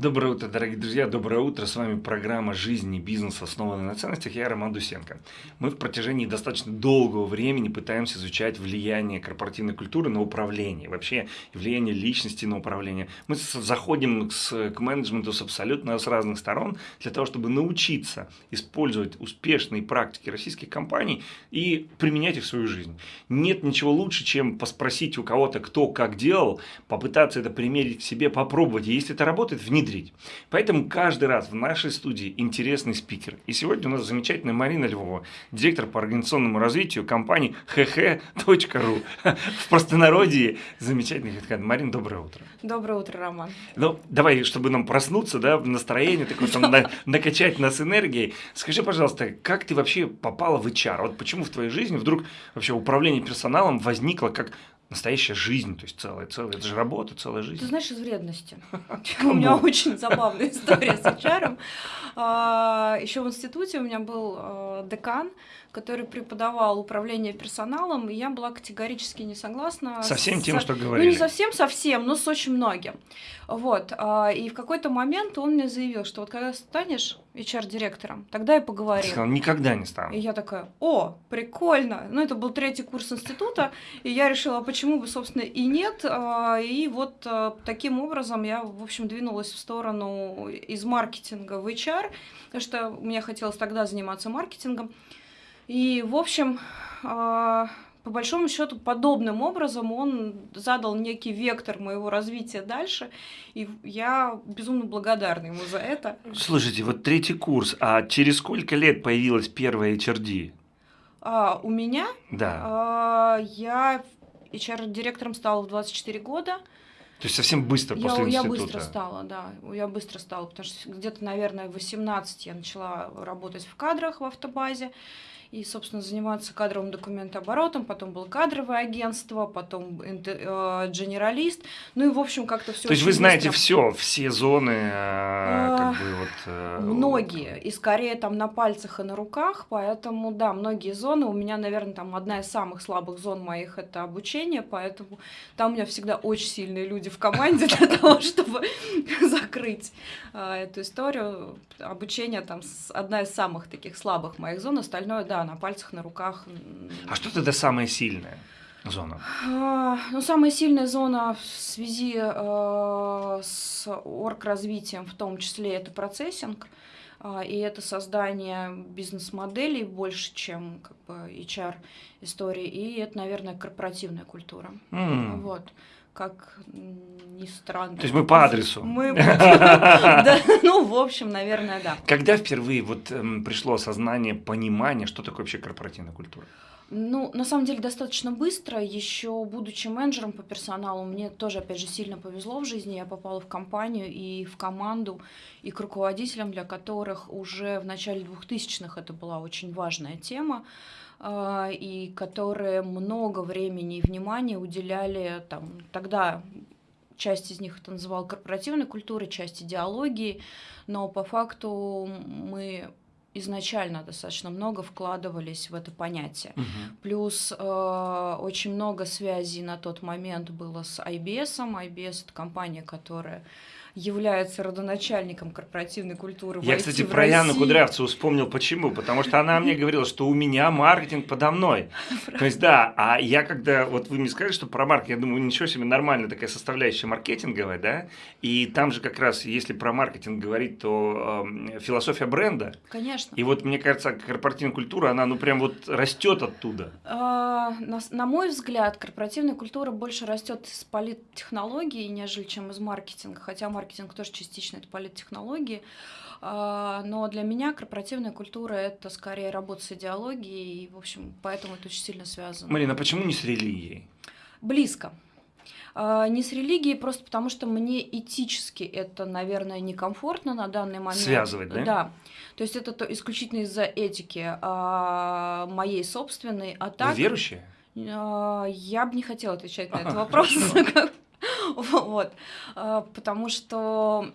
Доброе утро, дорогие друзья, доброе утро. С вами программа «Жизнь и бизнес, основанная на ценностях». Я Роман Дусенко. Мы в протяжении достаточно долгого времени пытаемся изучать влияние корпоративной культуры на управление, вообще влияние личности на управление. Мы заходим с, к менеджменту с абсолютно с разных сторон для того, чтобы научиться использовать успешные практики российских компаний и применять их в свою жизнь. Нет ничего лучше, чем поспросить у кого-то, кто как делал, попытаться это примерить к себе, попробовать. И если это работает, внедрить внедрить. Поэтому каждый раз в нашей студии интересный спикер. И сегодня у нас замечательная Марина Львова, директор по организационному развитию компании hh.ru. В простонародье замечательный хедхед. Марина, доброе утро. Доброе утро, Роман. Ну, давай, чтобы нам проснуться, да, в настроение, такое, там, на, накачать нас энергией. Скажи, пожалуйста, как ты вообще попала в HR? Вот почему в твоей жизни вдруг вообще управление персоналом возникло как настоящая жизнь, то есть целая, целая, это же работа, целая жизнь. Ты знаешь, из вредности. У меня очень забавная история с HR. А, Еще в институте у меня был а, декан, который преподавал управление персоналом, и я была категорически не согласна. Со всем тем, что говорили. Ну, не совсем, совсем, но с очень многим. Вот. А, и в какой-то момент он мне заявил, что вот когда станешь HR-директором, тогда и поговорим. Сказал, никогда не стану. И я такая, о, прикольно. Ну, это был третий курс института, и я решила, почему бы, собственно, и нет. А, и вот а, таким образом я, в общем, двинулась в сторону из маркетинга в HR, потому что мне хотелось тогда заниматься маркетингом. И, в общем, а, по большому счету, подобным образом он задал некий вектор моего развития дальше, и я безумно благодарна ему за это. Слушайте, вот третий курс, а через сколько лет появилась первая HRD? А, у меня? Да. А, я HR-директором стала в 24 года. То есть совсем быстро я, после я института? Я быстро стала, да. Я быстро стала, потому что где-то, наверное, в 18 я начала работать в кадрах в автобазе и, собственно, заниматься кадровым документооборотом, потом было кадровое агентство, потом э, генералист, ну и, в общем, как-то все. То есть вы знаете все, все зоны, э, как бы вот... Э, многие, и скорее там на пальцах и на руках, поэтому, да, многие зоны, у меня, наверное, там одна из самых слабых зон моих – это обучение, поэтому там у меня всегда очень сильные люди в команде для того, чтобы закрыть эту историю. Обучение там одна из самых таких слабых моих зон, остальное, да, на пальцах, на руках. А что тогда самая сильная? зона? А, ну, самая сильная зона в связи э, с орг-развитием, в том числе, это процессинг, э, и это создание бизнес-моделей больше, чем как бы, HR-истории, и это, наверное, корпоративная культура. Mm. Вот как ни странно. То есть мы по адресу. Мы, ну, в общем, наверное, да. Когда впервые вот эм, пришло осознание, понимание, что такое вообще корпоративная культура? Ну, на самом деле, достаточно быстро. Еще будучи менеджером по персоналу, мне тоже, опять же, сильно повезло в жизни. Я попала в компанию и в команду, и к руководителям, для которых уже в начале 2000-х это была очень важная тема. А, и которые много времени и внимания уделяли там, тогда часть из них это называл корпоративной культурой, часть идеологии, но по факту мы изначально достаточно много вкладывались в это понятие. Угу. Плюс э, очень много связей на тот момент было с IBS. IBS это компания, которая является родоначальником корпоративной культуры. Я, кстати, про Яну Кудрявцеву вспомнил почему. Потому что она мне говорила, что у меня маркетинг подо мной. То есть, да, а я когда, вот вы мне сказали, что про маркетинг, я думаю, ничего себе, нормальная такая составляющая маркетинговая, да, и там же как раз, если про маркетинг говорить, то э, философия бренда. Конечно. И вот, мне кажется, корпоративная культура, она, ну, прям вот растет оттуда. А, на, на мой взгляд, корпоративная культура больше растет из политтехнологий, нежели чем из маркетинга, хотя маркетинг маркетинг тоже частично это политтехнологии. А, но для меня корпоративная культура – это скорее работа с идеологией, и, в общем, поэтому это очень сильно связано. Марина, а почему не с религией? Близко. А, не с религией, просто потому что мне этически это, наверное, некомфортно на данный момент. Связывать, да? Да. То есть это то, исключительно из-за этики а, моей собственной. А так, Вы верующая? Я бы не хотела отвечать на этот вопрос. Вот. А, потому что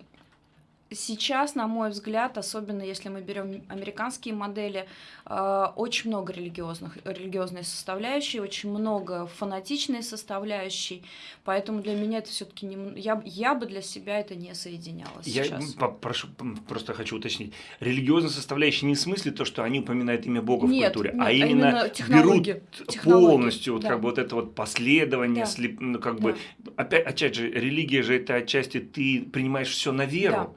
сейчас, на мой взгляд, особенно если мы берем американские модели, э, очень много религиозных, религиозной составляющей, очень много фанатичной составляющей, поэтому для меня это все-таки не... Я, я бы для себя это не соединяла я сейчас. прошу, просто хочу уточнить. Религиозная составляющая не в смысле то, что они упоминают имя Бога нет, в культуре, нет, а именно, именно берут технологии, полностью вот да. как бы вот это вот последование, Да. слеп- ну как Да. бы опять, опять же, религия же это отчасти ты принимаешь все на веру, да.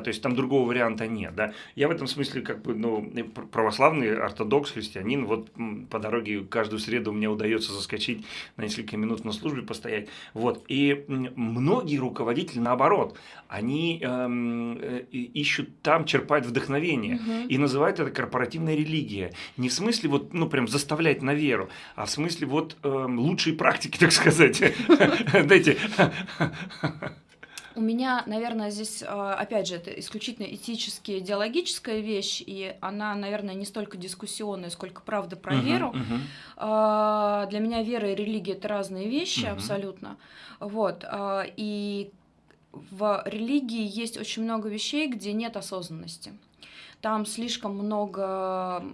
То есть там другого варианта нет, да. Я в этом смысле как бы, ну, пр- православный ортодокс, христианин, вот по дороге каждую среду мне удается заскочить на несколько минут на службе постоять, вот. И многие руководители наоборот, они эм, э, ищут там, черпать вдохновение Мгм. и называют это корпоративная религия. Не в смысле вот, ну, прям заставлять на веру, а в смысле вот эм, лучшие практики, так сказать. Дайте. У меня, наверное, здесь, а, опять же, это исключительно этически идеологическая вещь, и она, наверное, не столько дискуссионная, сколько правда про Мгм, веру. А, Для меня вера и религия это разные вещи Мгм. абсолютно. Вот. а, И в религии есть очень много вещей, где нет осознанности. Там слишком много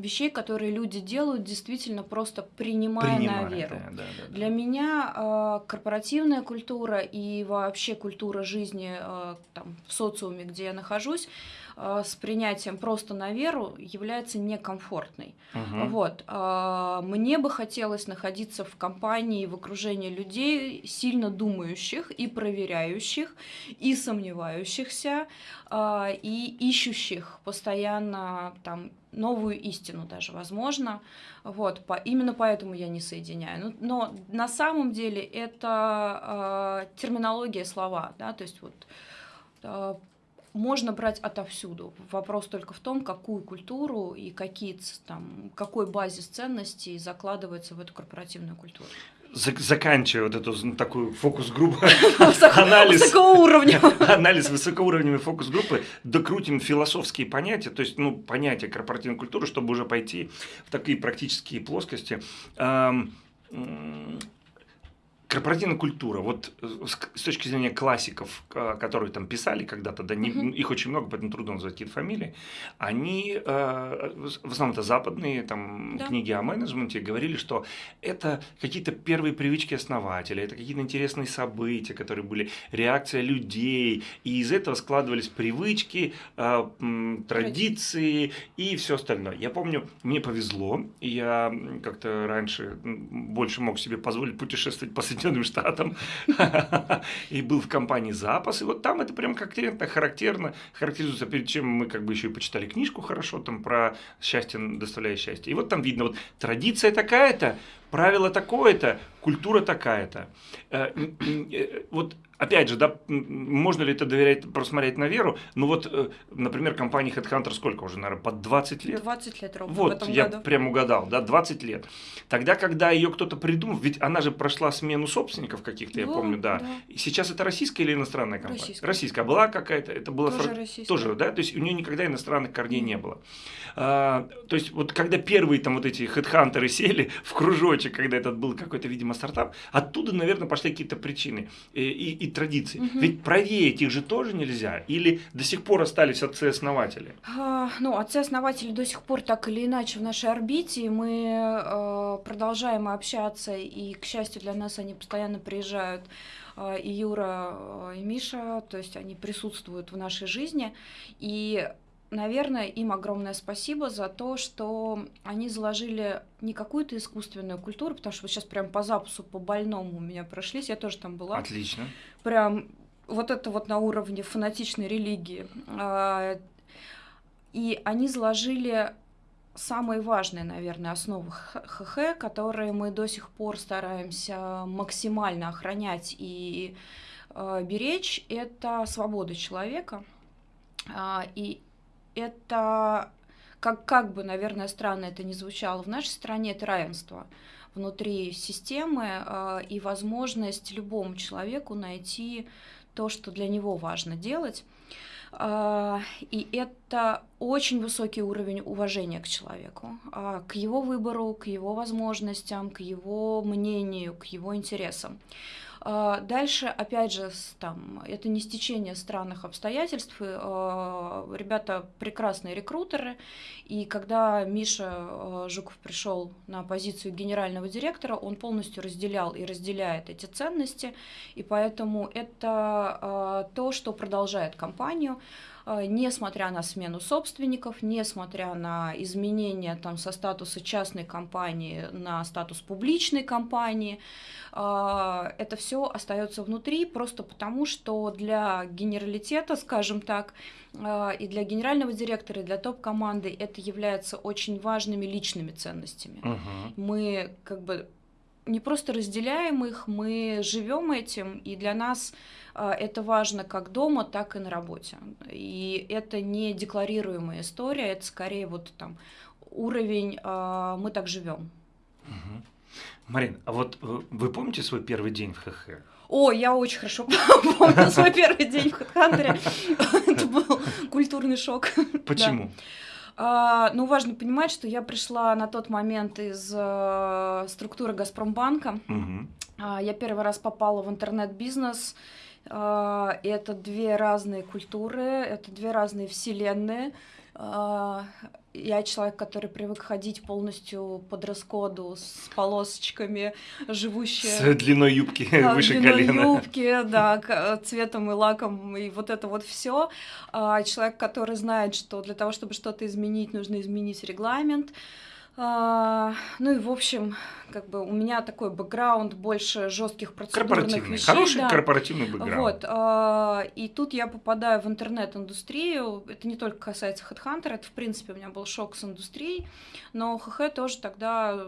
вещей, которые люди делают, действительно просто принимая Принимая, на веру. да, да, да. Для меня э, корпоративная культура и вообще культура жизни э, там, в социуме, где я нахожусь, э, с принятием просто на веру является некомфортной. Мгм. Вот. а, Мне бы хотелось находиться в компании, в окружении людей, сильно думающих и проверяющих, и сомневающихся, а, и ищущих постоянно там новую истину даже, возможно. Вот, по, именно поэтому я не соединяю. Ну, но на самом деле это а, терминология слова, да, то есть вот а, можно брать отовсюду. Вопрос только в том, какую культуру и какие там, какой базис ценностей закладывается в эту корпоративную культуру. Зак- Заканчивая вот эту такую фокус-группу, анализ, анализ высокоуровневой фокус-группы, докрутим философские понятия, то есть, ну, понятия корпоративной культуры, чтобы уже пойти в такие практические плоскости. Корпоративная культура, вот э, с точки зрения классиков, к- которые там писали когда-то, да, не- Мгм. их очень много, поэтому трудно назвать какие-то фамилии, они, э, в основном это западные там, Да. книги о менеджменте, говорили, что это какие-то первые привычки основателя, это какие-то интересные события, которые были, реакция людей, и из этого складывались привычки, э, традиции и все остальное. Я помню, мне повезло, я как-то раньше больше мог себе позволить путешествовать по Соединенным Штатам, и был в компании «Запас», и вот там это прям конкретно характерно, характеризуется, перед чем мы как бы еще и почитали книжку хорошо там про счастье, доставляя счастье. И вот там видно, вот традиция такая-то, правило такое-то, культура такая-то. Э, э, Вот опять же, да, можно ли это доверять, просмотреть на веру? Ну вот, э, например, компании Headhunter сколько уже, наверное, под 20 лет? 20 лет ровно Вот, я году. прям угадал, да, 20 лет. Тогда, когда ее кто-то придумал, ведь она же прошла смену собственников каких-то, я Да, помню, да. да. И сейчас это российская или иностранная компания? Российская. Российская. Была какая-то, это было Тоже фран- российская. тоже, да, то есть у нее никогда иностранных корней не было. А, то есть вот когда первые там вот эти хедхантеры сели в кружочек, когда этот был какой-то, видимо, стартап, оттуда, наверное, пошли какие-то причины и, и- и традиции. Мгм. Ведь проверить их же тоже нельзя. Или до сих пор остались отцы-основатели? А, Ну, отцы-основатели до сих пор так или иначе в нашей орбите, мы э, продолжаем общаться, и, к счастью для нас, они постоянно приезжают, э, и Юра, э, и Миша, то есть они присутствуют в нашей жизни, и, наверное, им огромное спасибо за то, что они заложили не какую-то искусственную культуру, потому что вот сейчас прям по запусу, по больному у меня прошлись, я тоже там была, Отлично. прям вот это вот на уровне фанатичной религии. А, И они заложили самые важные, наверное, основы ХХ, которые мы до сих пор стараемся максимально охранять и э, беречь. Это свобода человека. А, И это, как, как бы, наверное, странно это ни звучало, в нашей стране это равенство внутри системы э, и возможность любому человеку найти то, что для него важно делать. А, И это очень высокий уровень уважения к человеку, а, к его выбору, к его возможностям, к его мнению, к его интересам. А, дальше, опять же, там, это не стечение странных обстоятельств. А, ребята прекрасные рекрутеры. И когда Миша Жуков пришел на позицию генерального директора, он полностью разделял и разделяет эти ценности. И поэтому это то, что продолжает компанию. А, несмотря на смену собственников, несмотря на изменения там, со статуса частной компании на статус публичной компании, а, это все остается внутри просто потому, что для генералитета, скажем так, а, и для генерального директора, и для топ-команды это является очень важными личными ценностями. Угу. Мы как бы не просто разделяем их, мы живем этим, и для нас а, это важно как дома, так и на работе. И это не декларируемая история, это скорее вот там уровень а, «мы так живем». Угу. Марин, а вот э, вы помните свой первый день в ХХ? О, я очень хорошо помню свой первый день в HeadHunter. Это был культурный шок. Почему? А, ну, важно понимать, что я пришла на тот момент из э, структуры Газпромбанка. Угу. А, я первый раз попала в интернет-бизнес. А, это две разные культуры, это две разные вселенные. Я человек, который привык ходить полностью под раскоду с полосочками, живущий... С длиной юбки да, выше длиной колена. юбки, да, цветом и лаком, и вот это вот все. А, человек, который знает, что для того, чтобы что-то изменить, нужно изменить регламент. А, ну и в общем, как бы у меня такой бэкграунд больше жестких процедурных вещей. Хороший да. корпоративный бэкграунд. Вот, а, и тут я попадаю в интернет-индустрию. Это не только касается HeadHunter, это в принципе у меня был шок с индустрией, но ХХ тоже тогда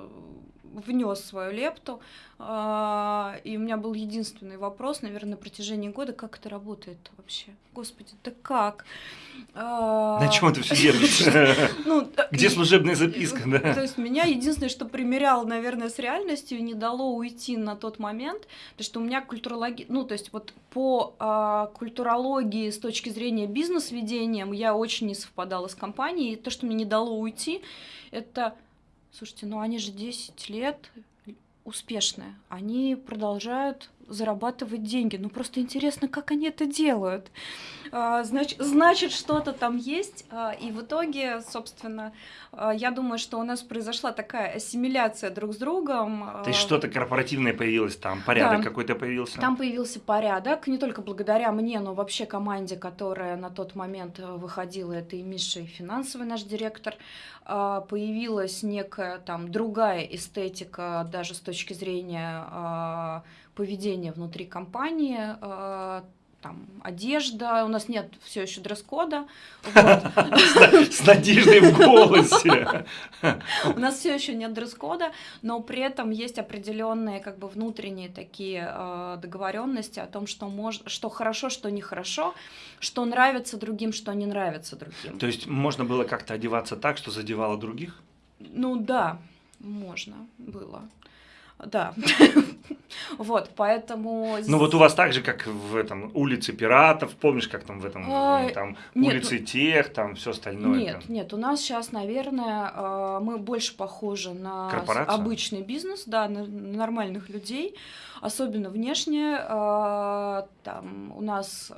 внес свою лепту. А, и у меня был единственный вопрос, наверное, на протяжении года, как это работает вообще? Господи, да как? А, на чем это все держится? Ну, Где служебная записка? То есть меня единственное, что примеряло, наверное, с реальностью, не дало уйти на тот момент, то что у меня культурология, ну, то есть вот по а, культурологии с точки зрения бизнес-ведения я очень не совпадала с компанией, и то, что мне не дало уйти, это Слушайте, ну они же 10 лет успешные. Они продолжают зарабатывать деньги. Ну просто интересно, как они это делают. А, значит, значит что-то там есть. А, и в итоге, собственно, а, я думаю, что у нас произошла такая ассимиляция друг с другом. То есть что-то корпоративное появилось там, порядок да, какой-то появился? Там появился порядок, не только благодаря мне, но вообще команде, которая на тот момент выходила, это и Миша, и финансовый наш директор. Появилась некая там другая эстетика даже с точки зрения поведения внутри компании, э, там, одежда, у нас нет все еще дресс-кода. С надеждой в голосе. У нас все еще нет дресс-кода, но при этом есть определенные как бы внутренние такие э, договоренности о том, что, что хорошо, что нехорошо, что нравится другим, что не нравится другим. То есть можно было как-то одеваться так, что задевало других? Ну да, можно было. Да. Вот, поэтому... Ну вот у вас так же, как в этом улице пиратов, помнишь, как там в этом, а, там нет, улице тех, там все остальное? Нет, там. нет, у нас сейчас, наверное, а, мы больше похожи на обычный бизнес, да, на нормальных людей, особенно внешне. А, там у нас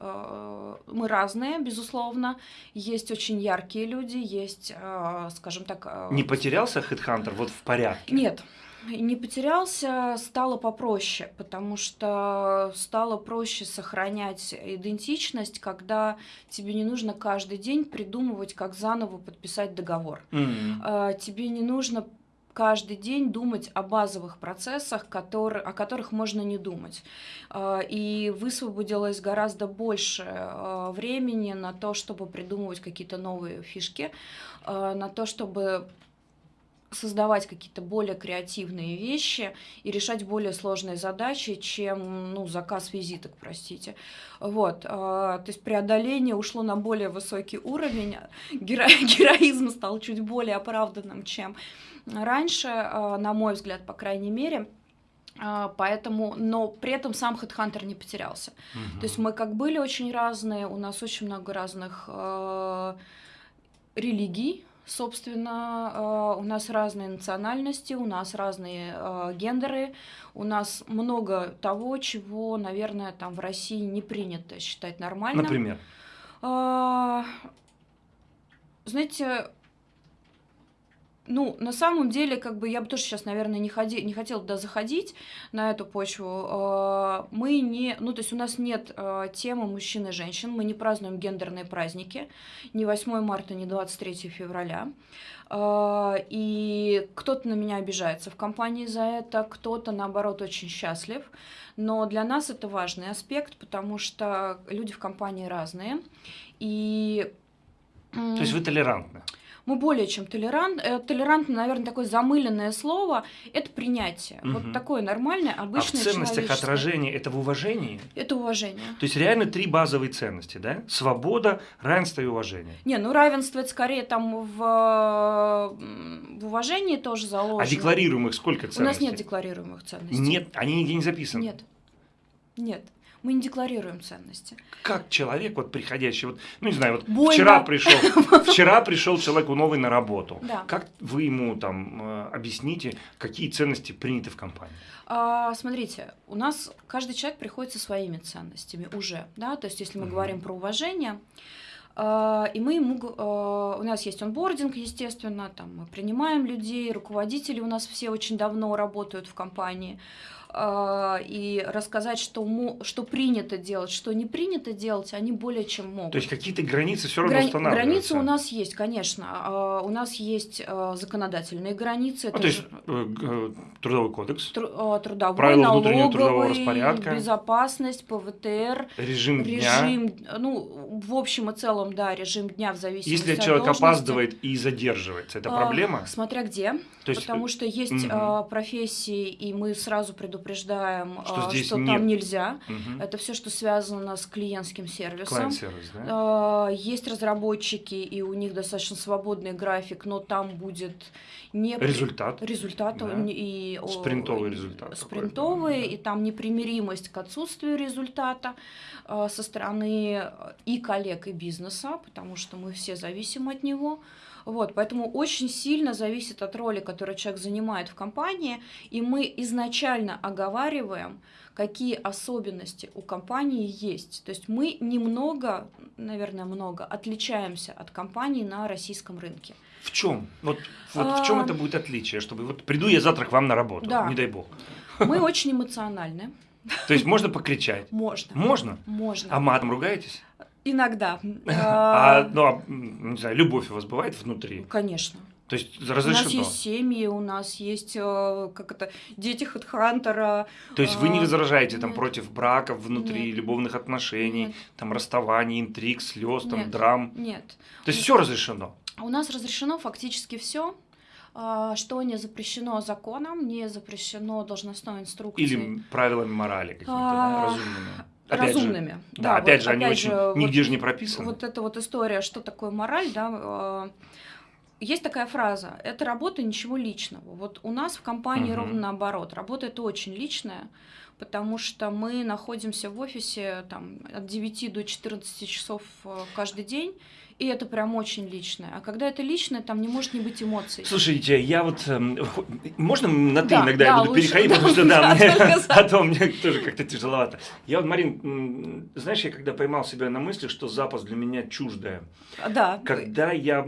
мы разные, безусловно, есть очень яркие люди, есть, скажем так... Не потерялся HeadHunter вот в порядке? Нет, не потерялся, стало попроще, потому что стало проще сохранять идентичность, когда тебе не нужно каждый день придумывать, как заново подписать договор. Mm-hmm. Тебе не нужно каждый день думать о базовых процессах, которые, о которых можно не думать. А, и высвободилось гораздо больше а, времени на то, чтобы придумывать какие-то новые фишки, на то, чтобы создавать какие-то более креативные вещи и решать более сложные задачи, чем ну, заказ визиток, простите. Вот, э, то есть преодоление ушло на более высокий уровень, геро героизм стал чуть более оправданным, чем раньше, э, на мой взгляд, по крайней мере. Поэтому, но при этом сам HeadHunter не потерялся. Угу. То есть мы как были очень разные, у нас очень много разных э, религий, Собственно, у нас разные национальности, у нас разные гендеры, у нас много того, чего, наверное, там в России не принято считать нормальным. Например? Знаете, ну, на самом деле, как бы я бы тоже сейчас, наверное, не, ходи, не хотела туда заходить на эту почву. А, мы не, ну, то есть у нас нет а, темы мужчин и женщин, мы не празднуем гендерные праздники, ни 8 марта, ни 23 февраля. А, и кто-то на меня обижается в компании за это, кто-то, наоборот, очень счастлив. Но для нас это важный аспект, потому что люди в компании разные. И... То есть вы толерантны? Мы более чем толерант. Э, толерантно, наверное, такое замыленное слово – это принятие. Угу. Вот такое нормальное, обычное А в ценностях отражение – это в уважении? Это уважение. То есть реально три базовые ценности, да? Свобода, равенство и уважение. Не, ну равенство – это скорее там в, в уважении тоже заложено. А декларируемых сколько ценностей? У нас нет декларируемых ценностей. Нет, они нигде не записаны? Нет. Нет мы не декларируем ценности. Как человек, вот приходящий, вот, ну не знаю, вот Больно. вчера пришел, вчера пришел человек новый на работу. Да. Как вы ему там э, объясните, какие ценности приняты в компании? А, смотрите, у нас каждый человек приходит со своими ценностями уже, да, то есть если мы угу. говорим про уважение, а, и мы ему, а, у нас есть онбординг, естественно, там мы принимаем людей, руководители у нас все очень давно работают в компании. А, и рассказать, что, что принято делать, что не принято делать, они более чем могут. То есть какие-то границы все равно Грани- устанавливаются? Границы у нас есть, конечно. А, у нас есть а, законодательные границы. А, то есть э, трудовой кодекс, тру, трудовой, правила налоговый, внутреннего трудового распорядка, безопасность, ПВТР, режим, режим дня. Ну, в общем и целом, да, режим дня в зависимости Если от человек должности. опаздывает и задерживается, это проблема? Смотря где. То есть, потому что есть угу. профессии, и мы сразу предупреждаем что, а, здесь что нет. там нельзя. Угу. Это все, что связано с клиентским сервисом. Клиент-сервис, да? А, есть разработчики, и у них достаточно свободный график, но там будет не результат. Результат да. и спринтовый результат. Спринтовый, да. и там непримиримость к отсутствию результата а, со стороны и коллег, и бизнеса, потому что мы все зависим от него. Вот, поэтому очень сильно зависит от роли, которую человек занимает в компании, и мы изначально оговариваем, какие особенности у компании есть. То есть мы немного, наверное, много отличаемся от компаний на российском рынке. В чем? Вот, вот а... в чем это будет отличие, чтобы вот приду я завтра к вам на работу, да. не дай бог. Мы очень эмоциональны. То есть можно покричать? Можно. Можно? Можно. А матом ругаетесь? Иногда. А, ну, а, не знаю, любовь у вас бывает внутри? Конечно. То есть разрешено? У нас есть семьи, у нас есть, э, как это, дети Хедхантера. То есть вы не возражаете там против браков внутри, нет. любовных отношений, нет. там расставаний, интриг, слез, там драм? Нет. То есть все разрешено? У нас разрешено фактически все а, что не запрещено законом, не запрещено должностной инструкцией. Или правилами морали какими-то, да, разумными. Опять разумными. Же, да, да, опять вот, же, они опять очень же, нигде вот, же не прописаны. Вот эта вот история, что такое мораль, да, а, есть такая фраза, это работа ничего личного. Вот у нас в компании угу. ровно наоборот, работа это очень личная, потому что мы находимся в офисе там, от 9 до 14 часов э, каждый день, и это прям очень личное. А когда это личное, там не может не быть эмоций. Слушайте, я вот... Э, можно на ты да, иногда да, я буду лучше, переходить, да, потому что да, да, мне, а то мне тоже как-то тяжеловато. Я вот, Марин, знаешь, я когда поймал себя на мысли, что запас для меня чуждое. Да. Когда я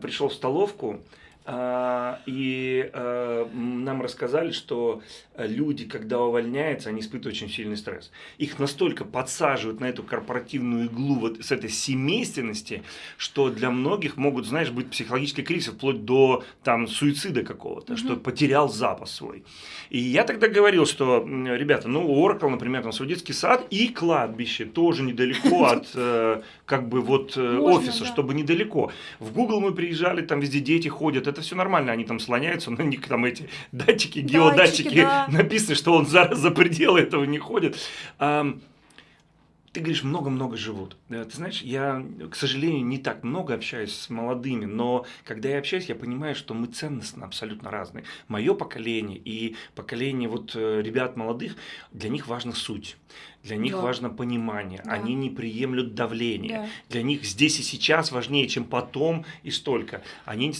пришел в столовку, и а, нам рассказали, что люди, когда увольняются, они испытывают очень сильный стресс. Их настолько подсаживают на эту корпоративную иглу вот с этой семейственности, что для многих могут, знаешь, быть психологические кризисы, вплоть до там суицида какого-то, угу. что потерял запас свой. И я тогда говорил, что, ребята, ну, Oracle, например, там свой детский сад и кладбище тоже недалеко от, э, как бы, вот э, офиса, чтобы недалеко. В Google мы приезжали, там везде дети ходят, это все нормально, они там слоняются, на них там эти датчики, геодатчики, да. написано, что он за, за пределы этого не ходит. ты говоришь, много-много живут. Ты знаешь, я, к сожалению, не так много общаюсь с молодыми, но когда я общаюсь, я понимаю, что мы ценностно абсолютно разные. Мое поколение и поколение вот э, ребят молодых, для них важна суть. Для них да. важно понимание. Да. Они не приемлют давление. Да. Для них здесь и сейчас важнее, чем потом и столько. Они,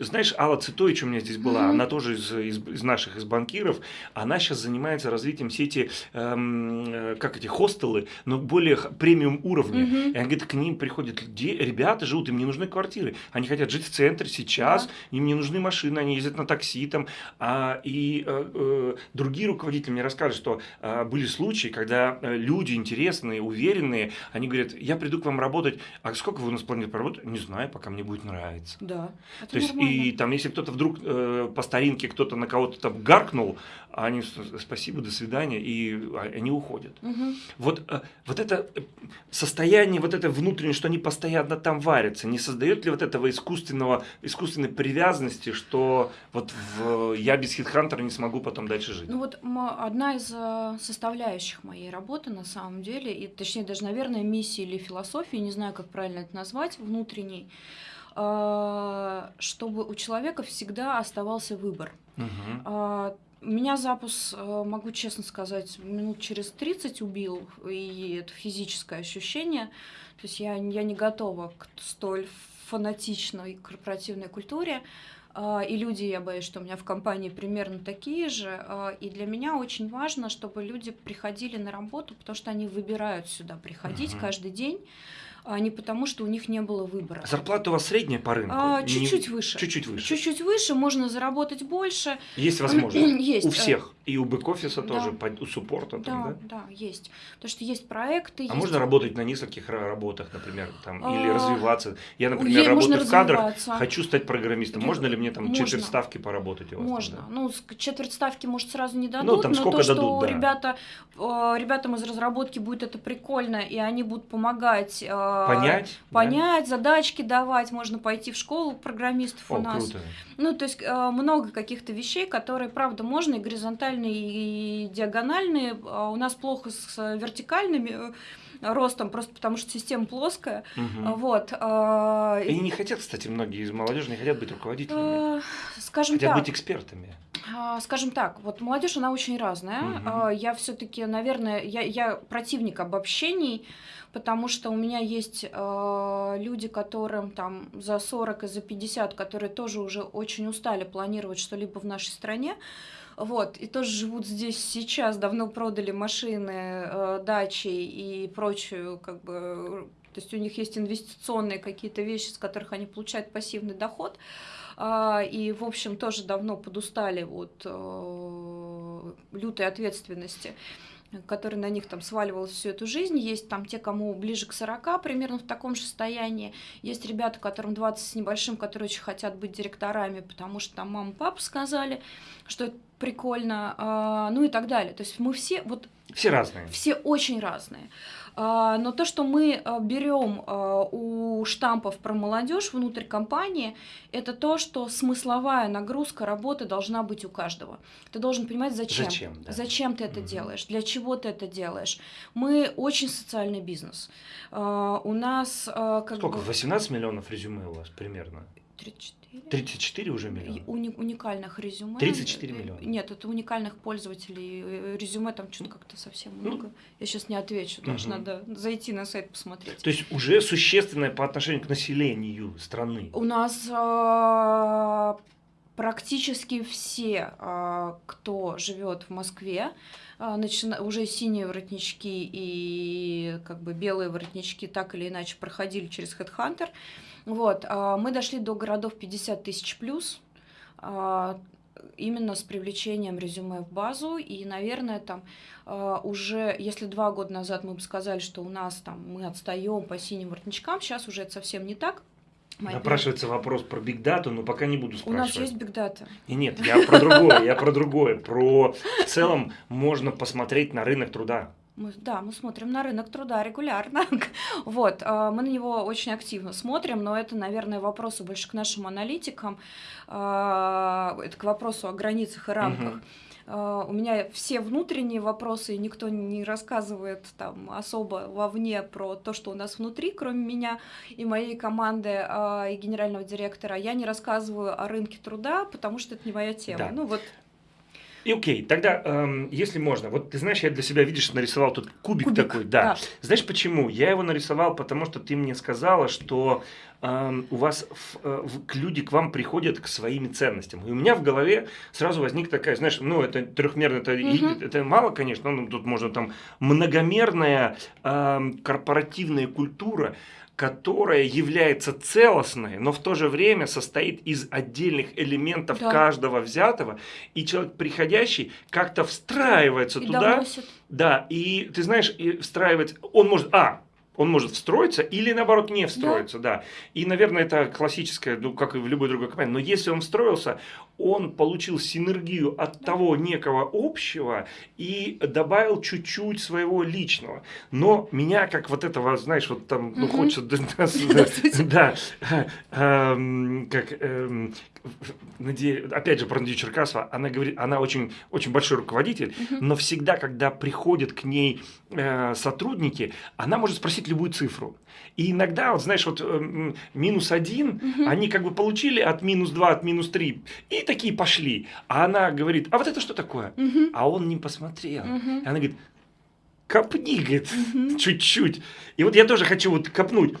знаешь, Алла Цитович у меня здесь была, mm-hmm. она тоже из, из, из наших, из банкиров. Она сейчас занимается развитием сети, эм, э, как эти хостелы, но более премиум уровня. Mm-hmm. И она говорит, к ним приходят люди, ребята живут, им не нужны квартиры. Они хотят жить в центре сейчас, да. им не нужны машины, они ездят на такси там. А, и э, э, другие руководители мне рассказывают, что э, были случаи, когда Э, люди интересные, уверенные, они говорят, я приду к вам работать, а сколько вы у нас планируете поработать? Не знаю, пока мне будет нравиться. Да. То есть, и там, если кто-то вдруг э, по старинке кто-то на кого-то там гаркнул, они спасибо, до свидания, и а, они уходят. Угу. Вот, э, вот это э, состояние, вот это внутреннее, что они постоянно там варятся, не создает ли вот этого искусственного, искусственной привязанности, что вот в, я без хитхантера не смогу потом дальше жить? Ну вот одна из составляющих моей работы на самом деле, и точнее даже, наверное, миссии или философии, не знаю, как правильно это назвать, внутренней, а, чтобы у человека всегда оставался выбор. Угу. Меня запуск, а, могу честно сказать, минут через 30 убил, и это физическое ощущение. То есть я, я не готова к столь фанатичной корпоративной культуре. А, и люди, я боюсь, что у меня в компании примерно такие же. А, и для меня очень важно, чтобы люди приходили на работу, потому что они выбирают сюда приходить угу. каждый день а не потому, что у них не было выбора. Зарплата у вас средняя по рынку? А, чуть-чуть выше. Чуть-чуть выше. Чуть-чуть выше, можно заработать больше. Есть возможность? Есть. У всех? И у бэк-офиса да. тоже, у суппорта? Там, да, да, да, есть. Потому что есть проекты. А есть... можно работать на нескольких работах, например, там, а... или развиваться? Я, например, Ей работаю в кадрах, хочу стать программистом. Можно ли мне там можно. четверть ставки поработать у вас? Можно. Там, да? Ну, четверть ставки, может, сразу не дадут, ну, там но сколько то, дадут, что да. ребята, ребятам из разработки будет это прикольно, и они будут помогать... Понять? Понять, да? задачки давать, можно пойти в школу программистов О, у нас. Круто. Ну, то есть много каких-то вещей, которые, правда, можно и горизонтально горизонтальные и диагональные. А у нас плохо с вертикальными э, ростом, просто потому что система плоская. Угу. Вот. А, и не хотят, кстати, многие из молодежи не хотят быть руководителями. Э, скажем хотят так. быть экспертами. А, скажем так, вот молодежь, она очень разная. Угу. Я все-таки, наверное, я, я противник обобщений, потому что у меня есть э, люди, которым там за 40 и за 50, которые тоже уже очень устали планировать что-либо в нашей стране. Вот, и тоже живут здесь сейчас, давно продали машины, э, дачи и прочую, как бы, то есть у них есть инвестиционные какие-то вещи, с которых они получают пассивный доход. А, и, в общем, тоже давно подустали от э, лютой ответственности который на них там сваливалась всю эту жизнь. Есть там те, кому ближе к 40, примерно в таком же состоянии. Есть ребята, которым 20 с небольшим, которые очень хотят быть директорами, потому что там мама, папа сказали, что это прикольно, а, ну и так далее. То есть мы все вот... Все разные. Все очень разные. А, но то, что мы а, берем у штампов про молодежь внутрь компании, это то, что смысловая нагрузка работы должна быть у каждого. Ты должен понимать, зачем. Зачем, да. зачем ты это угу. делаешь, для чего ты это делаешь. Мы очень социальный бизнес. У нас... Как Сколько? Бы... 18 миллионов резюме у вас примерно? 34. 34 уже миллиона? Уни уникальных резюме. 34 миллиона? Нет, это уникальных пользователей. Э, резюме там что-то как-то совсем ну. много. Я сейчас не отвечу, даже угу. надо зайти на сайт посмотреть. То есть уже существенное по отношению к населению страны? У нас э, практически все, э, кто живет в Москве, а, начина... уже синие воротнички и как бы белые воротнички так или иначе проходили через Headhunter. Вот, а, мы дошли до городов 50 тысяч плюс, а, именно с привлечением резюме в базу. И, наверное, там уже, если два года назад мы бы сказали, что у нас там мы отстаем по синим воротничкам, сейчас уже это совсем не так. Напрашивается вопрос про бигдату, но пока не буду спрашивать. У нас есть бигдата. И нет, я про другое, я про другое. Про в целом можно посмотреть на рынок труда. Мы, да, мы смотрим на рынок труда регулярно. вот, а, мы на него очень активно смотрим, но это, наверное, вопросы больше к нашим аналитикам, а, это к вопросу о границах и рамках. э, у меня все внутренние вопросы, и никто не рассказывает там особо вовне про то, что у нас внутри, кроме меня и моей команды э, и генерального директора. Я не рассказываю о рынке труда, потому что это не моя тема. Да. Ну вот И окей, тогда, эм, если можно, вот ты знаешь, я для себя, видишь, нарисовал тут кубик, Кубик, такой, да. да. Знаешь почему? Я его нарисовал, потому что ты мне сказала, что эм, у вас в- э, в- к люди к вам приходят к своими ценностям. И у меня в голове сразу возник такая, знаешь, ну это трехмерно, это, Мгм. это мало, конечно, ну, тут можно там многомерная эм, корпоративная культура, которая является целостной, но в то же время состоит из отдельных элементов Да. каждого взятого, и человек приходящий как-то встраивается и туда, доносит. да, и ты знаешь, и встраивается, он может, а, он может встроиться или наоборот не встроиться, да. И, наверное, это классическое, ну, как и в любой другой компании. Но если он встроился, он получил синергию от того некого общего и добавил чуть-чуть своего личного. Но меня, как вот этого, знаешь, вот там, ну, Мгм. хочется, да, да, да, эм, как, эм, опять же, про Надею Черкасова, она говорит, она очень, очень большой руководитель, Мгм. но всегда, когда приходят к ней э, сотрудники, она может спросить любую цифру. И иногда, вот знаешь, вот эм, минус один, Мгм. они как бы получили от минус два, от минус три, и такие пошли. А она говорит, а вот это что такое? Мгм. А он не посмотрел. Мгм. И она говорит, копни, говорит, чуть-чуть. И вот я тоже хочу вот копнуть.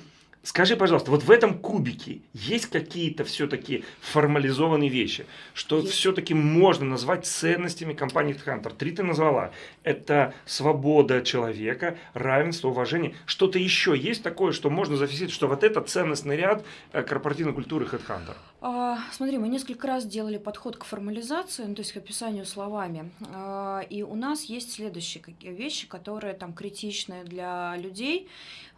Скажи, пожалуйста, вот в этом кубике есть какие-то все-таки формализованные вещи, что все-таки можно назвать ценностями компании HeadHunter? Три ты назвала. Это свобода человека, равенство, уважение. Что-то еще есть такое, что можно зафиксировать, что вот это ценностный ряд э, корпоративной культуры HeadHunter? А, Смотри, мы несколько раз делали подход к формализации, ну, то есть к описанию словами. А, И у нас есть следующие вещи, которые там критичны для людей.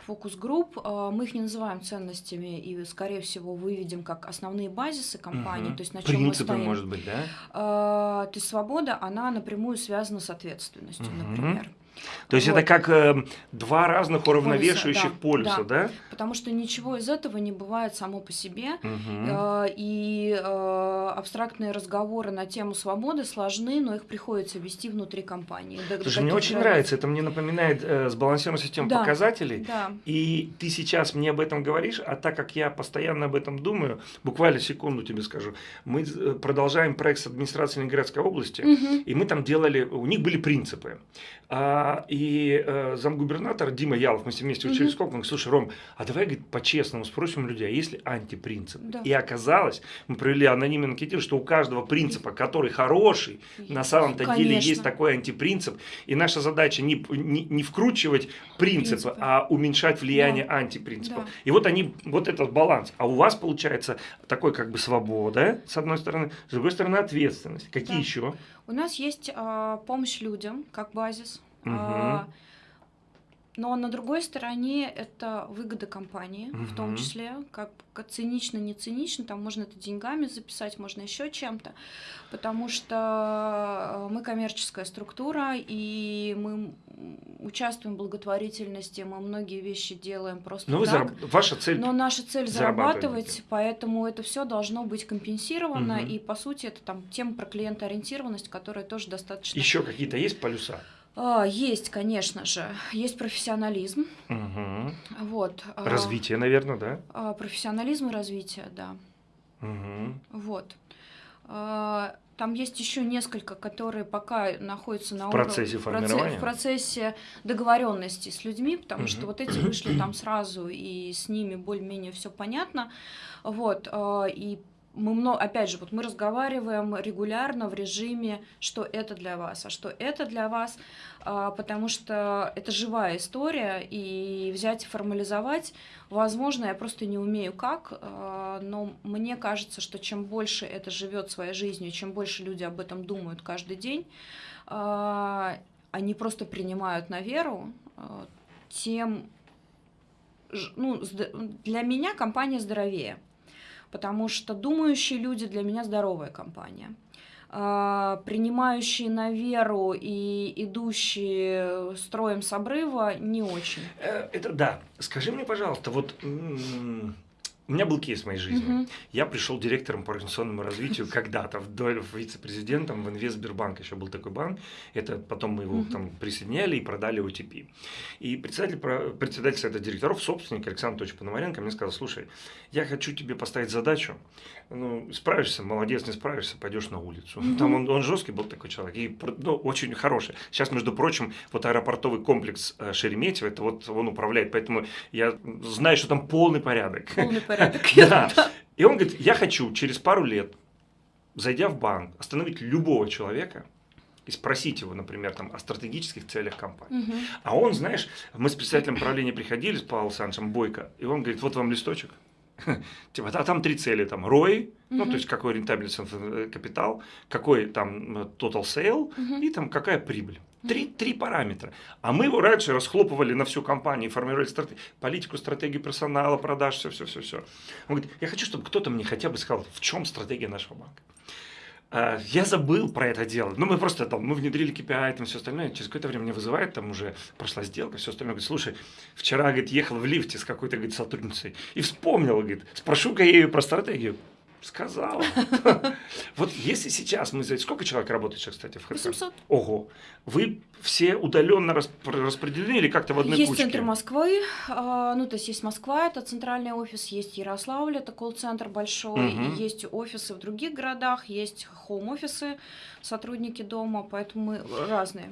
Фокус-групп, а, мы их не называем ценностями и, скорее всего, выведем как основные базисы компании, Мгм. то есть на чем мы стоим. может быть, да? А, То есть свобода, она напрямую связана с ответственностью, Мгм. например. То есть Вот. это как э, два разных уравновешивающих да, полюса, да? Потому что ничего из этого не бывает само по себе. Мгм. Э, И э, абстрактные разговоры на тему свободы сложны, но их приходится вести внутри компании. До Слушай, мне очень границ. нравится, это мне напоминает э, сбалансированную систему Да. показателей. Да. И ты сейчас мне об этом говоришь, а так как я постоянно об этом думаю, буквально секунду тебе скажу, мы э, продолжаем проект с администрацией Ленинградской области, Мгм. и мы там делали, у них были принципы. А, и э, замгубернатор Дима Ялов, мы с ним вместе учились в школе, он говорит, слушай, Ром, а давай говорит, по-честному спросим у людей, а есть ли антипринцип? Да. И оказалось, мы провели анонимный анкетирование, что у каждого принципа, который хороший, на самом-то деле есть такой антипринцип, и наша задача не, не, не вкручивать принципы, Принципы. а уменьшать влияние антипринципов. Да. И вот они, вот этот баланс. А у вас получается такой как бы свобода, с одной стороны, с другой стороны ответственность. Какие Да. еще? У нас есть а, помощь людям как базис. Мгм. Но на другой стороне это выгода компании, в том числе, как, как цинично, не цинично, там можно это деньгами записать, можно еще чем-то, потому что э, мы коммерческая структура, и мы участвуем в благотворительности, мы многие вещи делаем просто Ну, вы так. зараб- ваша цель. Но наша цель зарабатывать поэтому это все должно быть компенсировано, Мгм. и по сути это там тема про клиентоориентированность, которая тоже достаточно Еще какие-то есть полюса? А, есть, конечно же, есть профессионализм, Мгм. вот. а, Развитие, наверное, да? а, профессионализм и развитие, да, Мгм. вот. Там есть еще несколько, которые пока находятся на В уровне- процессе формирования? в процессе договоренности с людьми, потому что Мгм. вот эти вышли там сразу и с ними более-менее все понятно, вот. И мы много, опять же, вот мы разговариваем регулярно в режиме, что это для вас, а что это для вас, а, потому что это живая история, и взять и формализовать, возможно, я просто не умею как, а, но мне кажется, что чем больше это живет своей жизнью, чем больше люди об этом думают каждый день, а, они просто принимают на веру, тем ну, для меня компания здоровее, потому что думающие люди для меня здоровая компания. А, Принимающие на веру и идущие строем с обрыва не очень. Э, Это да. Скажи мне, пожалуйста, вот У меня был кейс в моей жизни. Мгм. Я пришел директором по организационному развитию когда-то, вдоль вице-президентом в Инвестбербанк, еще был такой банк. Это потом мы его Мгм. там присоединяли и продали OTP. И председатель, председатель совета директоров, собственник Александр Анатольевич Пономаренко мне сказал, слушай, я хочу тебе поставить задачу, ну, справишься, молодец, не справишься, пойдешь на улицу. Мгм. Там он, он жесткий был такой человек, и ну, очень хороший. Сейчас, между прочим, вот аэропортовый комплекс э, Шереметьево, это вот он управляет, поэтому я знаю, что там полный порядок. Полный порядок. Да. И он говорит, я хочу через пару лет, зайдя в банк, остановить любого человека и спросить его, например, там, о стратегических целях компании. Мгм. А он, знаешь, мы с председателем правления приходили, с Павлом Александровичем Бойко, и он говорит, вот вам листочек. Типа, а там три цели, там, ROI, ну, Мгм. то есть какой рентабельность э, капитал, какой там э, total sale, Мгм. и там какая прибыль. Три, три параметра. А мы его раньше расхлопывали на всю компанию, формировали страте- политику, стратегию персонала, продаж, все, все, все, все. Он говорит, я хочу, чтобы кто-то мне хотя бы сказал, в чем стратегия нашего банка. А, Я забыл про это дело. Ну, мы просто там, мы внедрили KPI, там все остальное. Через какое-то время меня вызывает, там уже прошла сделка, все остальное. Говорит, слушай, вчера, говорит, ехал в лифте с какой-то, говорит, сотрудницей и вспомнил, говорит, спрошу-ка я ее про стратегию. Сказала. Вот если сейчас мы... Сколько человек работает сейчас, кстати, в HeadHunter? 800. Ого. Вы все удаленно распределены или как-то в одной Есть кучке? центр Москвы, а, ну то есть есть Москва, это центральный офис, есть Ярославль, это колл-центр большой, и есть офисы в других городах, есть хоум-офисы, сотрудники дома, поэтому мы разные.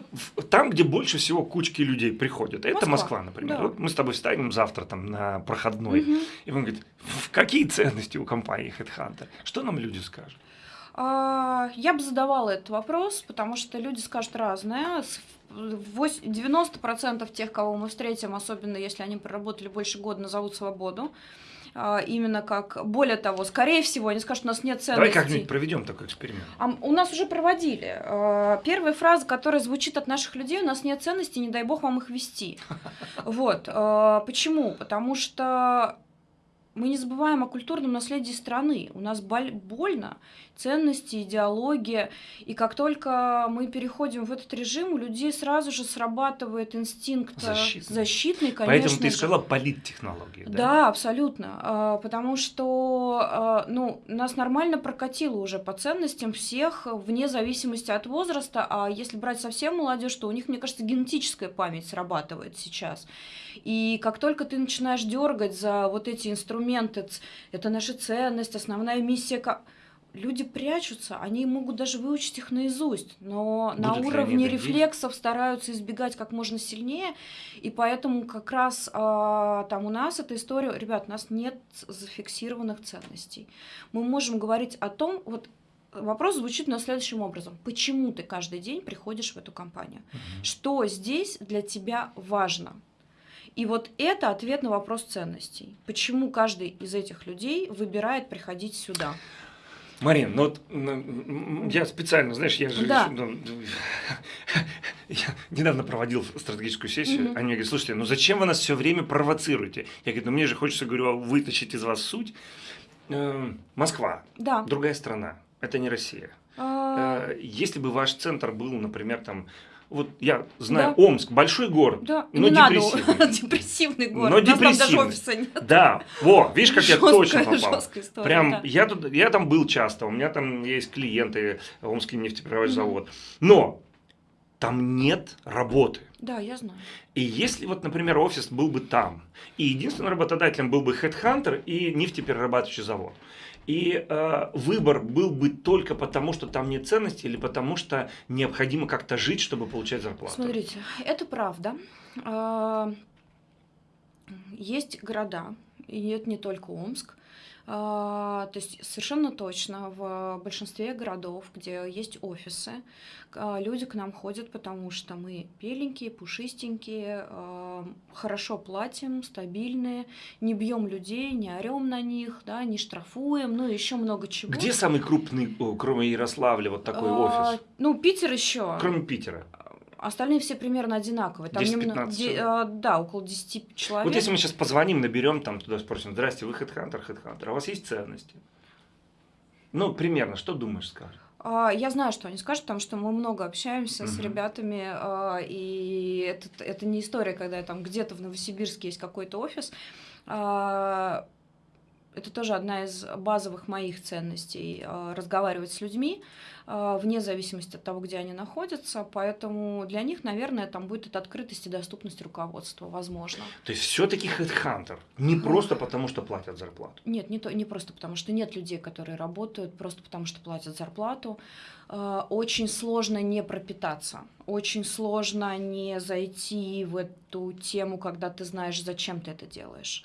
Там, где больше всего кучки людей приходят. Это Москва, например. да. Вот мы с тобой встанем завтра там на проходной. И он говорит, «В какие ценности у компании HeadHunter? Что нам люди скажут? А, Я бы задавала этот вопрос, потому что люди скажут разное. С- вось- 90% тех, кого мы встретим, особенно если они проработали больше года, назовут свободу. А, Именно как, более того, скорее всего, они скажут, у нас нет Давай ценностей. как-нибудь проведем такой эксперимент. А у нас уже проводили. Э, Первая фраза, которая звучит от наших людей, у нас нет ценностей, не дай бог вам их вести. Вот. Почему? Потому что мы не забываем о культурном наследии страны. У нас боль- больно ценности, идеология. И как только мы переходим в этот режим, у людей сразу же срабатывает инстинкт э, Защитный. защитный, конечно Поэтому ты же. сказала политтехнологии. Да? Да, абсолютно. А, Потому что а, ну, нас нормально прокатило уже по ценностям всех, вне зависимости от возраста. А если брать совсем молодежь, то у них, мне кажется, генетическая память срабатывает сейчас. И как только ты начинаешь дергать за вот эти инструменты, ц- это наша ценность, основная миссия. Люди прячутся, они могут даже выучить их наизусть, но на ли они уровне это рефлексов стараются избегать как можно сильнее, и поэтому как раз а, там у нас эта история, ребят, у нас нет зафиксированных ценностей. Мы можем говорить о том, вот вопрос звучит на следующим образом. Почему ты каждый день приходишь в эту компанию? Мгм. Что здесь для тебя важно? И вот это ответ на вопрос ценностей. Почему каждый из этих людей выбирает приходить сюда? Марин, ну вот я специально, знаешь, я же Да. ну, я недавно проводил стратегическую сессию, Мгм. они мне говорят, слушайте, ну зачем вы нас все время провоцируете? Я говорю, ну мне же хочется, говорю, вытащить из вас суть. Э, Москва, Да. другая страна, это не Россия. А, Э, Если бы ваш центр был, например, там, вот я знаю, Да. Омск, большой город, Да, но не надо. депрессивный. Депрессивный город. Но У нас там даже депрессивный. офиса нет. Да, во, видишь, как я точно попал. история, Прям да. я тут, я там был часто, у меня там есть клиенты, Омский Мгм. завод. Но там нет работы. Да, я знаю. И если вот, например, офис был бы там, и единственным работодателем был бы Headhunter и нефтеперерабатывающий завод, и э, выбор был бы только потому, что там нет ценностей, или потому что необходимо как-то жить, чтобы получать зарплату. Смотрите, это правда. А, Есть города, и это не только Омск. А, То есть совершенно точно в большинстве городов, где есть офисы, а, люди к нам ходят, потому что мы беленькие, пушистенькие, а, хорошо платим, стабильные, не бьем людей, не орем на них, да, не штрафуем, ну еще много чего. Где самый крупный, кроме Ярославля, вот такой офис? Ну, Питер еще. Кроме Питера. Остальные все примерно одинаковые. Там 10-15 немного- де- а, да, около 10 человек. Вот если мы сейчас позвоним, наберем там туда, спросим, здрасте, вы Headhunter, Headhunter, а у вас есть ценности? Ну, примерно, что думаешь, скажешь? А, Я знаю, что они скажут, потому что мы много общаемся с Мгм. ребятами, а, и это, это не история, когда там где-то в Новосибирске есть какой-то офис. А, это тоже одна из базовых моих ценностей разговаривать с людьми вне зависимости от того, где они находятся. Поэтому для них, наверное, там будет эта открытость и доступность руководства, возможно. То есть все-таки HeadHunter не просто потому, что платят зарплату. Нет, не, то, не просто потому, что нет людей, которые работают просто потому, что платят зарплату. Э, очень сложно не пропитаться, очень сложно не зайти в эту тему, когда ты знаешь, зачем ты это делаешь.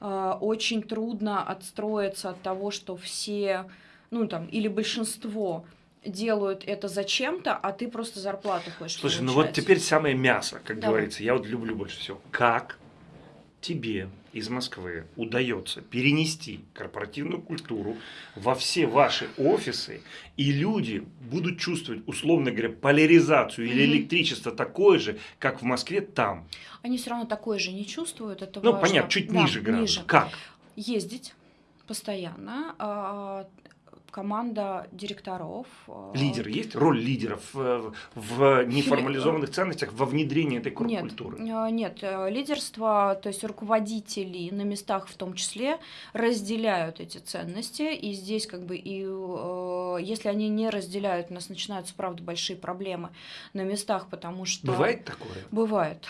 А, очень трудно отстроиться от того, что все, ну там, или большинство делают это зачем-то, а ты просто зарплату хочешь Слушай, получать. ну вот теперь самое мясо, как Давай. говорится. Я вот люблю больше всего. Как тебе из Москвы удается перенести корпоративную культуру во все ваши офисы, и люди будут чувствовать, условно говоря, поляризацию или Мгм. электричество такое же, как в Москве там. Они все равно такое же не чувствуют, это Ну, важно. понятно, чуть Да, ниже градус. ниже. Как? Ездить постоянно, а, команда директоров. а, Лидер есть? Роль лидеров э, в неформализованных ценностях во внедрении этой Нет, культуры? э, нет, э, лидерство, то есть руководители на местах в том числе разделяют эти ценности, и здесь как бы и э, если они не разделяют, у нас начинаются правда большие проблемы на местах, потому что Бывает такое? Бывает.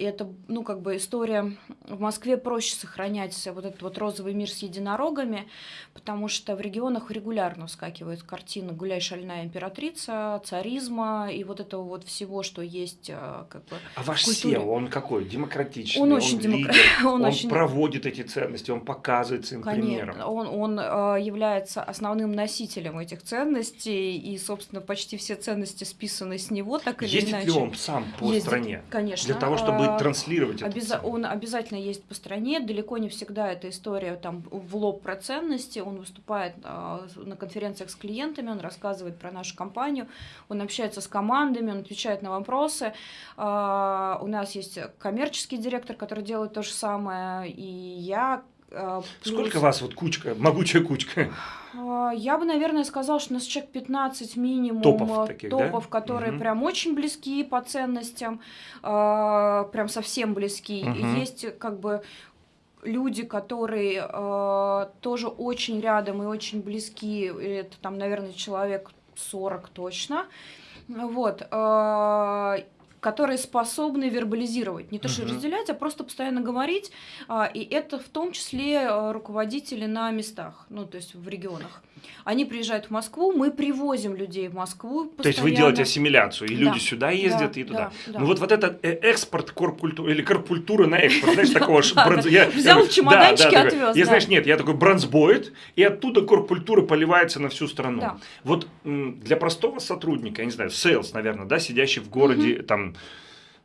И это, ну, как бы история... В Москве проще сохранять вот этот вот розовый мир с единорогами, потому что в регионах регулярно вскакивает картина «Гуляй, шальная императрица», царизма и вот этого вот всего, что есть а, как бы... А ваш культуре. Он какой? Демократичный? Он очень демокра- лидер, он он, очень- проводит эти ценности, он показывает своим примером. Конечно, он, он а, является основным носителем этих ценностей, и, собственно, почти все ценности списаны с него, так или Ездит иначе. ли он сам по Ездит, стране? Конечно. Для того, чтобы А, транслировать это. Обяза- он обязательно есть по стране. Далеко не всегда эта история там в лоб про ценности. Он выступает на конференциях с клиентами, он рассказывает про нашу компанию, он общается с командами, он отвечает на вопросы. А, у нас есть коммерческий директор, который делает то же самое, и я. а, плюс- Сколько вас вот кучка, могучая кучка? а, Я бы, наверное, сказала, что у нас человек 15 минимум Топов таких, да? топов, которые Мгм. прям очень близки по ценностям, прям совсем близки. Мгм. Есть как бы люди, которые э, тоже очень рядом и очень близки. Это там, наверное, человек 40 точно. Вот. э, которые способны вербализировать, не то что Мгм. разделять, а просто постоянно говорить, а, и это в том числе э, руководители на местах, ну то есть в регионах. Они приезжают в Москву, мы привозим людей в Москву постоянно. То есть вы делаете ассимиляцию, и Да, люди сюда ездят да, и туда. да, да. Ну вот, вот этот э, экспорт корпкультуры, или корпкультура на экспорт, знаешь, такого я- Взял такой. отвез, Я, знаешь, нет, я такой бронзбоид, и оттуда корпкультура поливается на всю страну. Вот для простого сотрудника, я не знаю, sales, наверное, да, сидящий в городе, там,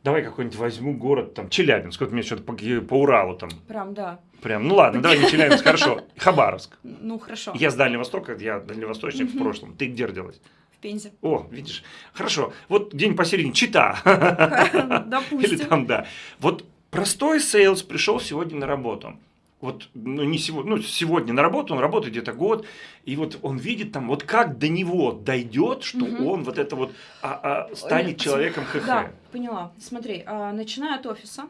давай какой-нибудь возьму город, там, Челябинск, вот мне что-то по, по Уралу там, Прям, да. прям, ну ладно, давай не Челябинск, хорошо, Хабаровск. Ну хорошо. Я с Дальнего Востока, я дальневосточник в прошлом. Ты где родилась? В Пензе. О, видишь. Хорошо. Вот день посередине. Чита. Или Допустим. там, да. Вот простой sales пришел сегодня на работу. Вот, ну, не сегодня, ну, сегодня на работу, он работает где-то год, и вот он видит там, вот как до него дойдет, что Мгм. он вот это вот а, а, станет человеком HH. Да, поняла. Смотри, а, начиная от офиса.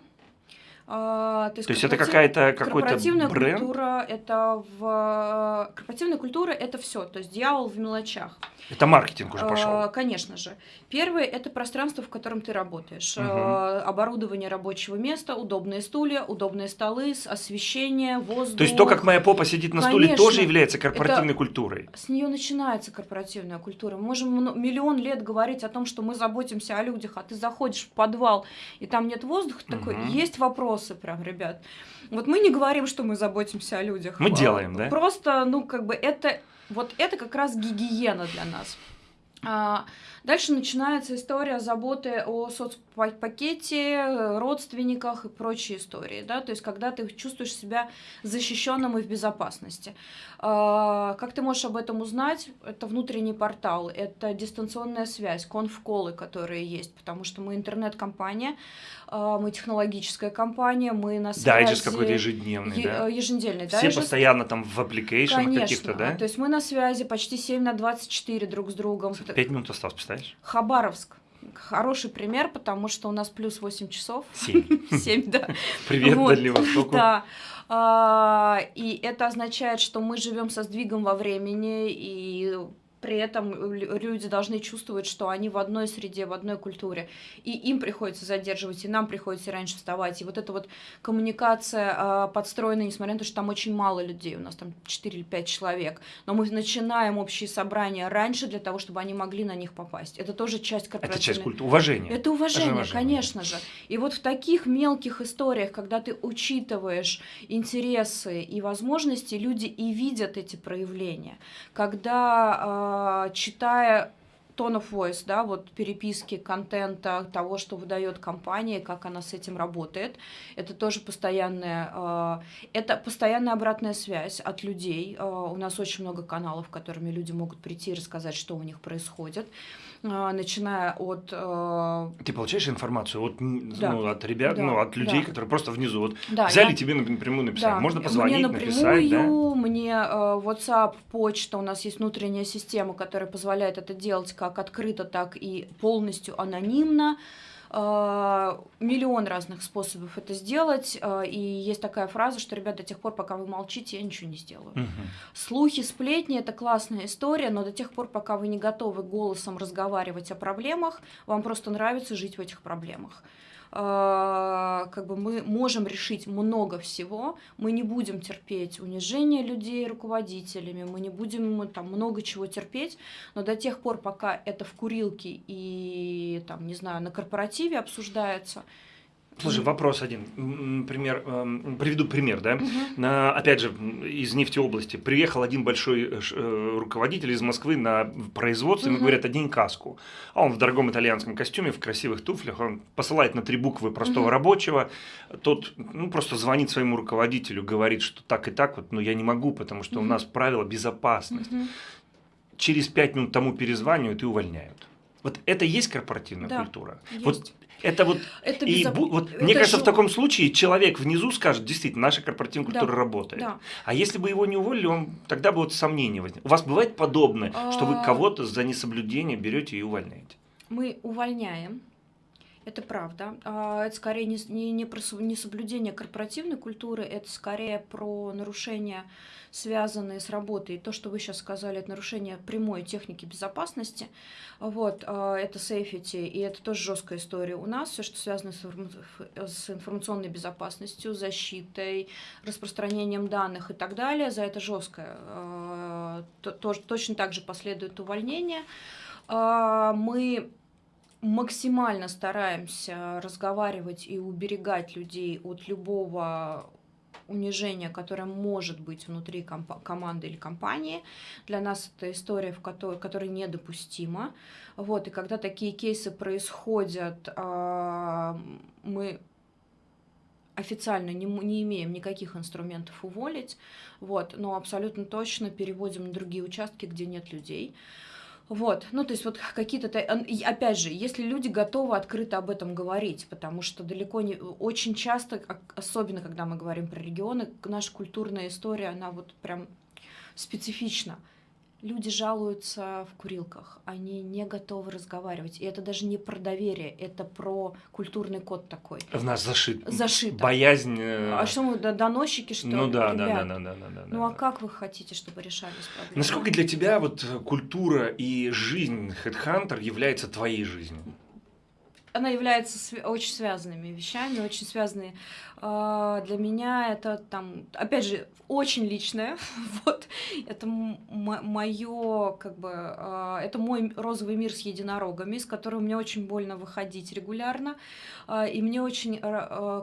А, то есть, То есть это какая-то какой-то корпоративная бренд? культура это в корпоративная культура это все, то есть дьявол в мелочах. Это маркетинг уже А, пошел. Конечно же. Первое это пространство, в котором ты работаешь. Мгм. А, Оборудование рабочего места, удобные стулья, удобные столы, освещение, воздух. То есть то, как моя попа сидит на стуле, Конечно. тоже является корпоративной культурой. С нее начинается корпоративная культура. Мы можем миллион лет говорить о том, что мы заботимся о людях, а ты заходишь в подвал, и там нет воздуха, ты такой, есть вопросы прям, ребят. Вот мы не говорим, что мы заботимся о людях. Мы А, делаем, да? Просто, ну, как бы это, вот это как раз гигиена для нас. Дальше начинается история заботы о соцпакете, родственниках и прочие истории, да, то есть когда ты чувствуешь себя защищенным и в безопасности. А, Как ты можешь об этом узнать? Это внутренний портал, это дистанционная связь, конф-колы, которые есть, потому что мы интернет-компания, а, мы технологическая компания, мы на связи... Дайджест какой-то ежедневный, Е- да? э, Еженедельный Все дайджест. постоянно там в аппликейшенах каких-то, да? То есть мы на связи почти 7 на 24 друг с другом. Пять минут осталось, представляешь? Хабаровск. Хороший пример, потому что у нас плюс 8 часов. Семь. 7, да. Привет, Вот. Дальнему Востоку. Да. А, и это означает, что мы живем со сдвигом во времени, и при этом люди должны чувствовать, что они в одной среде, в одной культуре. И им приходится задерживать, и нам приходится раньше вставать. И вот эта вот коммуникация э, подстроена, несмотря на то, что там очень мало людей, у нас там 4 или 5 человек. Но мы начинаем общие собрания раньше для того, чтобы они могли на них попасть. Это тоже часть корпоративной... Это часть культуры, уважения. Это уважение, уважение, конечно же. И вот в таких мелких историях, когда ты учитываешь интересы и возможности, люди и видят эти проявления. Когда э, а, читая tone of voice, да, вот переписки контента того, что выдает компания, как она с этим работает. Это тоже постоянная, э, это постоянная обратная связь от людей. Э, у нас очень много каналов, которыми люди могут прийти и рассказать, что у них происходит. А, начиная от... Э... Ты получаешь информацию от, да. ну, от ребят, да. ну, от людей, да. которые просто внизу вот да, взяли я... тебе напрямую написать. Да. Можно позвонить, мне напрямую, написать, да? Мне э, WhatsApp, почта, у нас есть внутренняя система, которая позволяет это делать как открыто, так и полностью анонимно. А, миллион разных способов это сделать, а, и есть такая фраза, что, ребят, до тех пор, пока вы молчите, я ничего не сделаю. Угу. Слухи, сплетни – это классная история, но до тех пор, пока вы не готовы голосом разговаривать о проблемах, вам просто нравится жить в этих проблемах. А, как бы мы можем решить много всего, мы не будем терпеть унижение людей руководителями, мы не будем там много чего терпеть, но до тех пор, пока это в курилке и там, не знаю, на корпоративе обсуждается, Слушай, вопрос один. Например, эм, приведу пример, да. Угу. На, опять же, из нефтеобласти. Приехал один большой э, э, руководитель из Москвы на производство, угу. ему говорят, одень каску. А он в дорогом итальянском костюме, в красивых туфлях, он посылает на три буквы простого угу. рабочего. Тот ну, просто звонит своему руководителю, говорит, что так и так, вот, но я не могу, потому что угу. у нас правила безопасности. Угу. Через пять минут тому перезванивают и увольняют. Вот это и есть корпоративная да, культура. Есть. Вот это вот, это и безоп... вот это мне кажется, жё... в таком случае человек внизу скажет, действительно, наша корпоративная культура да. работает. Да. А если бы его не уволили, он тогда бы вот сомнения возникло. У вас бывает подобное, а... что вы а. кого-то за несоблюдение берете и увольняете? Мы увольняем. Это правда. А, это скорее не, не, не про не соблюдение корпоративной культуры, это скорее про нарушение связанные с работой. То, что вы сейчас сказали, это нарушение прямой техники безопасности. Вот, а, это safety, и это тоже жесткая история у нас. Все, что связано с информационной безопасностью, защитой, распространением данных и так далее, за это жесткое. А, точно так же последует увольнение. Мы максимально стараемся разговаривать и уберегать людей от любого унижение, которое может быть внутри команды или компании. Для нас это история, в которой, которая недопустима. Вот, и когда такие кейсы происходят, а, мы официально не, не имеем никаких инструментов уволить, вот, но абсолютно точно переводим на другие участки, где нет людей. Вот, ну то есть вот какие-то, опять же, если люди готовы открыто об этом говорить, потому что далеко не, очень часто, особенно когда мы говорим про регионы, наша культурная история, она вот прям специфична люди жалуются в курилках, они не готовы разговаривать. И это даже не про доверие, это про культурный код такой. В нас зашит. Зашит. Боязнь. Э, а что мы, доносчики, что Ну да, да, да, да, да, да, да. Ну а как вы хотите, чтобы решались проблемы? Насколько для тебя вот культура и жизнь Headhunter является твоей жизнью? она является очень связанными вещами, очень связанные. А, для меня это там, опять же, очень личное. вот это мое, как бы, а, это мой розовый мир с единорогами, с которого мне очень больно выходить регулярно. А, и мне очень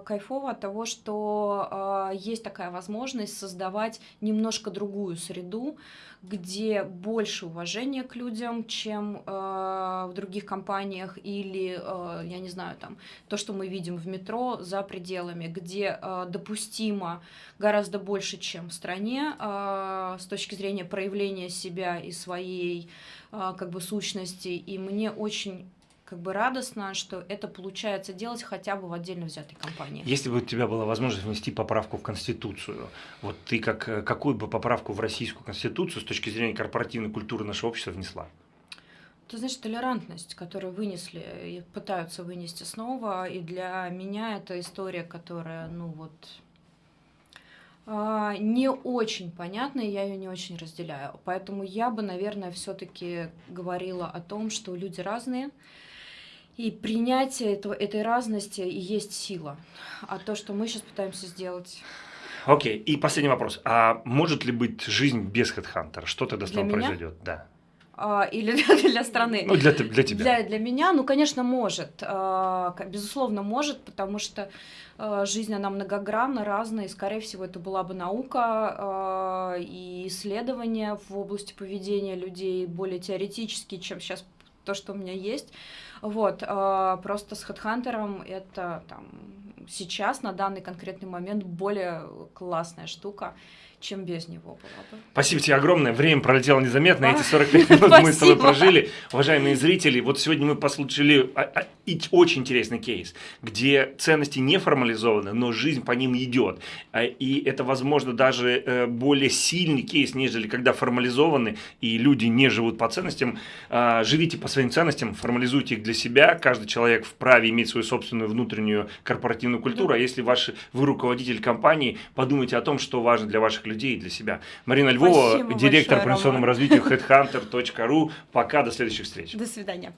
кайфово от того, что есть такая возможность создавать немножко другую среду, где больше уважения к людям, чем в других компаниях, или, я не знаю, там, то, что мы видим в метро за пределами, где э, допустимо гораздо больше, чем в стране, э, с точки зрения проявления себя и своей э, как бы сущности. И мне очень как бы радостно, что это получается делать хотя бы в отдельно взятой компании. Если бы у тебя была возможность внести поправку в Конституцию, вот ты как, э, какую бы поправку в Российскую Конституцию с точки зрения корпоративной культуры нашего общества внесла? Ты знаешь, толерантность, которую вынесли и пытаются вынести снова, и для меня это история, которая, ну вот, А, не очень понятно, и я ее не очень разделяю. Поэтому я бы, наверное, все-таки говорила о том, что люди разные, и принятие этого, этой разности и есть сила. А то, что мы сейчас пытаемся сделать... Окей, и последний вопрос. А может ли быть жизнь без HeadHunter? Что тогда с тобой произойдет? Да. А, или для, для страны? Ну, для, для тебя. Для, для меня, ну, конечно, может. А, Безусловно, может, потому что а, жизнь, она многогранна, разная, и, скорее всего, это была бы наука и исследования в области поведения людей более теоретические, чем сейчас то, что у меня есть. Вот, просто с HeadHunter это там сейчас, на данный конкретный момент, более классная штука, чем без него была бы. Спасибо тебе огромное. Время пролетело незаметно. Эти 45 минут мы с тобой прожили. Уважаемые зрители, вот сегодня мы послушали а, а, очень интересный кейс, где ценности не формализованы, но жизнь по ним идет. А, И это, возможно, даже э, более сильный кейс, нежели когда формализованы, и люди не живут по ценностям. Живите по своим ценностям, формализуйте их для себя. Каждый человек вправе иметь свою собственную внутреннюю корпоративную культуру. А если ваши, вы руководитель компании, подумайте о том, что важно для ваших людей для себя. Марина Львова, Спасибо директор большое, по инвестиционному развитию headhunter.ru. Пока, до следующих встреч. До свидания.